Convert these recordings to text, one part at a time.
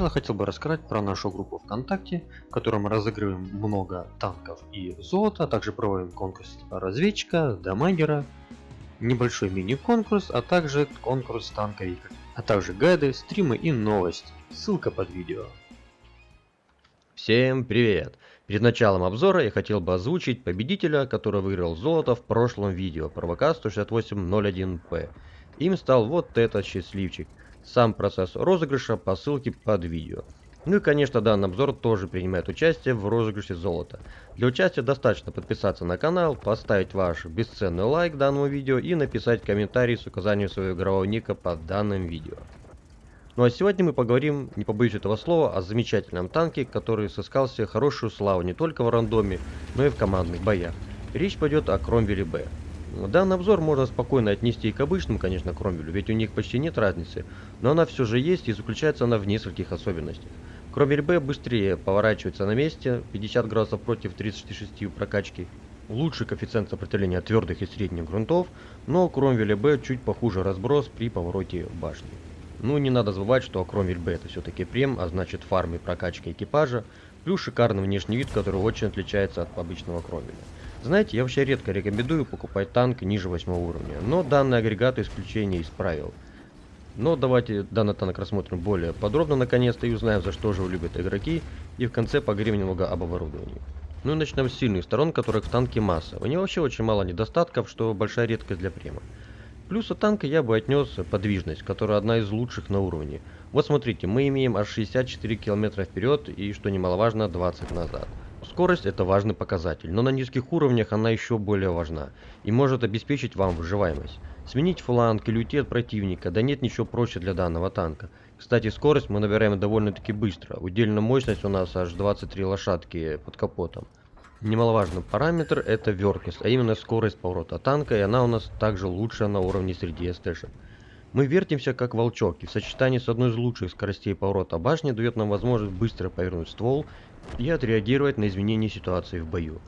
начала хотел бы рассказать про нашу группу ВКонтакте, в которой мы разыгрываем много танков и золота, а также проводим конкурс разведчика, дамагера, небольшой мини-конкурс, а также конкурс танковика, а также гайды, стримы и новости. Ссылка под видео. Всем привет! Перед началом обзора я хотел бы озвучить победителя, который выиграл золото в прошлом видео, провока 16801P. Им стал вот этот счастливчик. Сам процесс розыгрыша по ссылке под видео. Ну и конечно данный обзор тоже принимает участие в розыгрыше золота. Для участия достаточно подписаться на канал, поставить ваш бесценный лайк данному видео и написать комментарий с указанием своего игрового ника под данным видео. Ну а сегодня мы поговорим, не побоюсь этого слова, о замечательном танке, который сыскал себе хорошую славу не только в рандоме, но и в командных боях. Речь пойдет о Кромвеле Б. Данный обзор можно спокойно отнести и к обычным, конечно, Кромвелю, ведь у них почти нет разницы, но она все же есть и заключается она в нескольких особенностях. Кромвель Б быстрее поворачивается на месте, 50 градусов против 36 прокачки, лучший коэффициент сопротивления твердых и средних грунтов, но Кромвеля Б чуть похуже разброс при повороте башни. Ну не надо забывать, что Кромвель Б это все-таки прем, а значит фарм и прокачка экипажа, плюс шикарный внешний вид, который очень отличается от обычного Кромвеля. Знаете, я вообще редко рекомендую покупать танк ниже 8 уровня, но данный агрегат исключение из правил. Но давайте данный танк рассмотрим более подробно наконец-то и узнаем, за что же его любят игроки, и в конце поговорим немного об оборудовании. Ну и начнем с сильных сторон, которых в танке масса. У него вообще очень мало недостатков, что большая редкость для према. Плюсы танка я бы отнес подвижность, которая одна из лучших на уровне. Вот смотрите, мы имеем аж 64 км вперед и, что немаловажно, 20 назад. Скорость это важный показатель, но на низких уровнях она еще более важна и может обеспечить вам выживаемость. Сменить фланг или уйти от противника, да нет ничего проще для данного танка. Кстати, скорость мы набираем довольно-таки быстро, удельная мощность у нас аж 23 лошадки под капотом. Немаловажный параметр это верткость, а именно скорость поворота танка, и она у нас также лучшая на уровне среди СТшек. Мы вертимся как волчок, и в сочетании с одной из лучших скоростей поворота башни дает нам возможность быстро повернуть ствол и отреагировать на изменения ситуации в бою.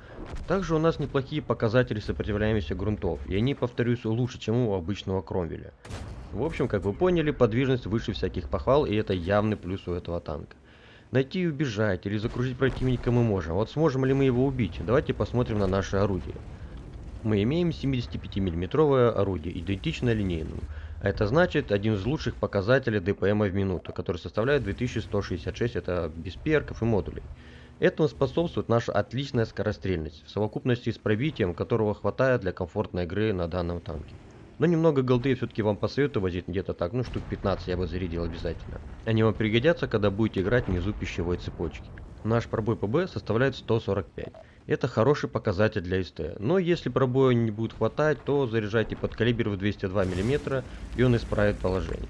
Также у нас неплохие показатели сопротивляемости грунтов, и они, повторюсь, лучше, чем у обычного Кромвеля. В общем, как вы поняли, подвижность выше всяких похвал, и это явный плюс у этого танка. Найти и убежать, или закружить противника мы можем. Вот сможем ли мы его убить? Давайте посмотрим на наше орудие. Мы имеем 75 миллиметровое орудие, идентичное линейному. Это значит один из лучших показателей ДПМ в минуту, который составляет 2166, это без перков и модулей. Этому способствует наша отличная скорострельность, в совокупности с пробитием, которого хватает для комфортной игры на данном танке. Но немного голды все-таки вам посоветую возить где-то так, ну штук 15 я бы зарядил обязательно. Они вам пригодятся, когда будете играть внизу пищевой цепочки. Наш пробой ПБ составляет 145. Это хороший показатель для СТ. Но если пробоя не будет хватать, то заряжайте под калибр в 202 мм и он исправит положение.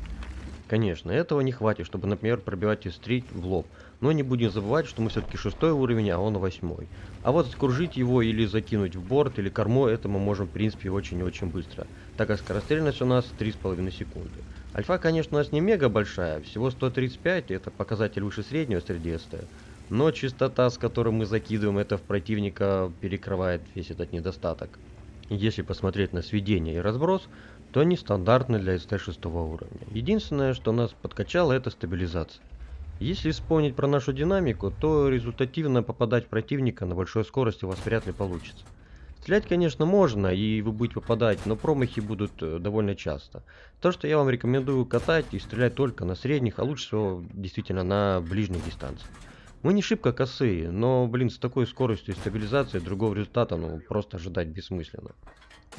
Конечно, этого не хватит, чтобы, например, пробивать стрит в лоб. Но не будем забывать, что мы все-таки шестой уровень, а он восьмой. А вот скружить его или закинуть в борт или корму, это мы можем в принципе очень и очень быстро. Так как скорострельность у нас 3,5 секунды. Альфа, конечно, у нас не мега большая, всего 135, это показатель выше среднего среди СТ но частота, с которой мы закидываем это в противника, перекрывает весь этот недостаток. Если посмотреть на сведение и разброс, то они стандартны для СТ-6 уровня. Единственное, что нас подкачало, это стабилизация. Если вспомнить про нашу динамику, то результативно попадать противника на большой скорости у вас вряд ли получится. Стрелять, конечно, можно, и вы будете попадать, но промахи будут э, довольно часто. То, что я вам рекомендую катать и стрелять только на средних, а лучше всего действительно на ближних дистанциях. Мы не шибко косые, но, блин, с такой скоростью и стабилизацией другого результата, ну, просто ожидать бессмысленно.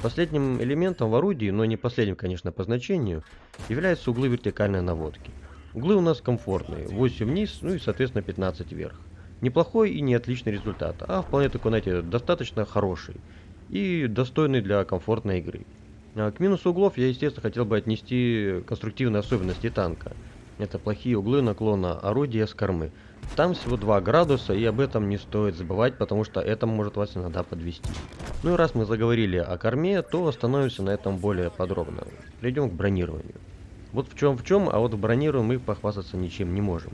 Последним элементом в орудии, но не последним, конечно, по значению, являются углы вертикальной наводки. Углы у нас комфортные, 8 вниз, ну и, соответственно, 15 вверх. Неплохой и не отличный результат, а вполне такой, знаете, достаточно хороший и достойный для комфортной игры. А к минусу углов я, естественно, хотел бы отнести конструктивные особенности танка. Это плохие углы наклона орудия с кормы. Там всего 2 градуса, и об этом не стоит забывать, потому что это может вас иногда подвести. Ну и раз мы заговорили о корме, то остановимся на этом более подробно. Перейдем к бронированию. Вот в чем в чем, а вот в бронировании мы похвастаться ничем не можем.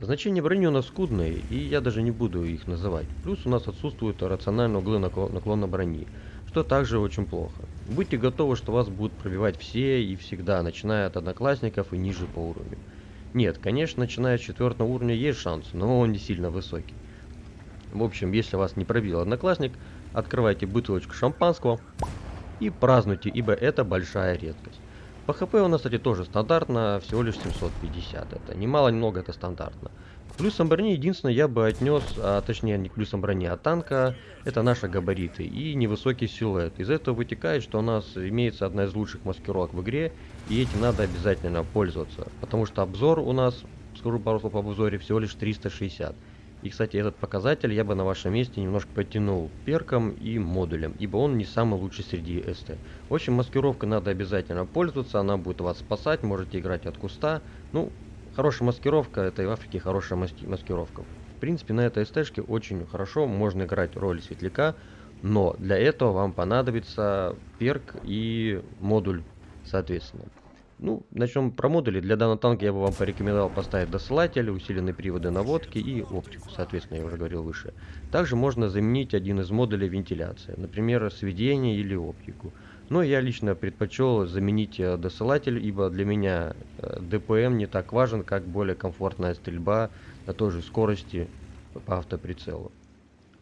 Значения брони у нас скудные, и я даже не буду их называть. Плюс у нас отсутствуют рациональные углы наклона брони, что также очень плохо. Будьте готовы, что вас будут пробивать все и всегда, начиная от одноклассников и ниже по уровню. Нет, конечно, начиная с четвертого уровня есть шанс, но он не сильно высокий. В общем, если вас не пробил одноклассник, открывайте бутылочку шампанского и празднуйте, ибо это большая редкость. По хп у нас, кстати, тоже стандартно, всего лишь 750. Это немало, немного, это стандартно. Плюсом брони единственное я бы отнес, а точнее не плюсом брони, а танка, это наши габариты и невысокий силуэт. Из этого вытекает, что у нас имеется одна из лучших маскировок в игре, и этим надо обязательно пользоваться. Потому что обзор у нас, скажу пару слов об обзоре, всего лишь 360. И, кстати, этот показатель я бы на вашем месте немножко подтянул перком и модулем, ибо он не самый лучший среди СТ. В общем, маскировка надо обязательно пользоваться, она будет вас спасать, можете играть от куста. Ну, хорошая маскировка, это и в Африке хорошая маски маскировка. В принципе, на этой СТшке очень хорошо можно играть роль светляка, но для этого вам понадобится перк и модуль, соответственно. Ну, начнем про модули. Для данного танка я бы вам порекомендовал поставить досылатель, усиленные приводы наводки и оптику, соответственно, я уже говорил выше. Также можно заменить один из модулей вентиляции, например, сведение или оптику. Но я лично предпочел заменить э, досылатель, ибо для меня э, ДПМ не так важен, как более комфортная стрельба на той же скорости по автоприцелу.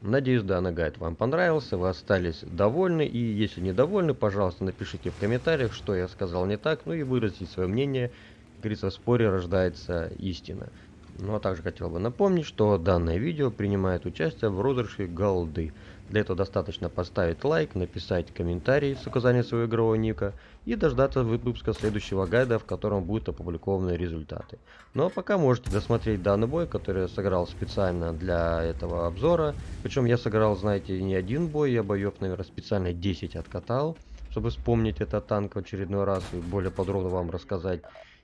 Надеюсь, данный гайд вам понравился, вы остались довольны. И если недовольны, пожалуйста, напишите в комментариях, что я сказал не так, ну и выразите свое мнение. Как говорится, в споре рождается истина. Ну а также хотел бы напомнить, что данное видео принимает участие в розыгрыше голды. Для этого достаточно поставить лайк, написать комментарий с указанием своего игрового ника и дождаться выпуска следующего гайда, в котором будут опубликованы результаты. Ну а пока можете досмотреть данный бой, который я сыграл специально для этого обзора. Причем я сыграл, знаете, не один бой, я боев, наверное, специально 10 откатал, чтобы вспомнить этот танк в очередной раз и более подробно вам рассказать.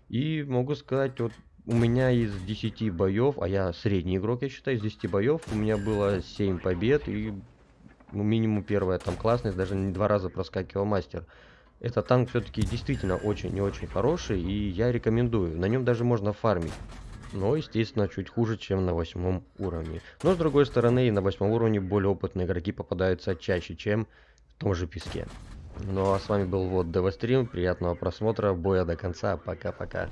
И могу сказать, вот у меня из 10 боев, а я средний игрок, я считаю, из 10 боев у меня было 7 побед и ну, минимум первая там классность, даже не два раза проскакивал мастер. Этот танк все-таки действительно очень и очень хороший, и я рекомендую. На нем даже можно фармить. Но, естественно, чуть хуже, чем на восьмом уровне. Но, с другой стороны, и на восьмом уровне более опытные игроки попадаются чаще, чем в том же песке. Ну а с вами был вот Девастрим, приятного просмотра, боя до конца, пока-пока.